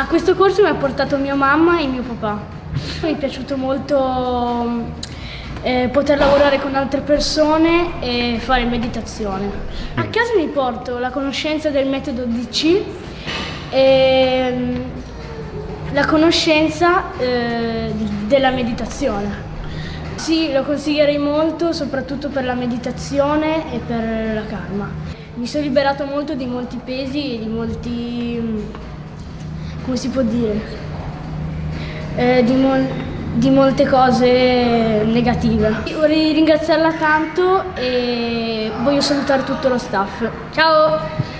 A questo corso mi ha portato mia mamma e mio papà. Mi è piaciuto molto eh, poter lavorare con altre persone e fare meditazione. A casa mi porto la conoscenza del metodo DC e mm, la conoscenza eh, della meditazione. Sì, lo consiglierei molto, soprattutto per la meditazione e per la calma. Mi sono liberato molto di molti pesi e di molti... Come si può dire? Eh, di, mol di molte cose negative. Vorrei ringraziarla tanto e voglio salutare tutto lo staff. Ciao!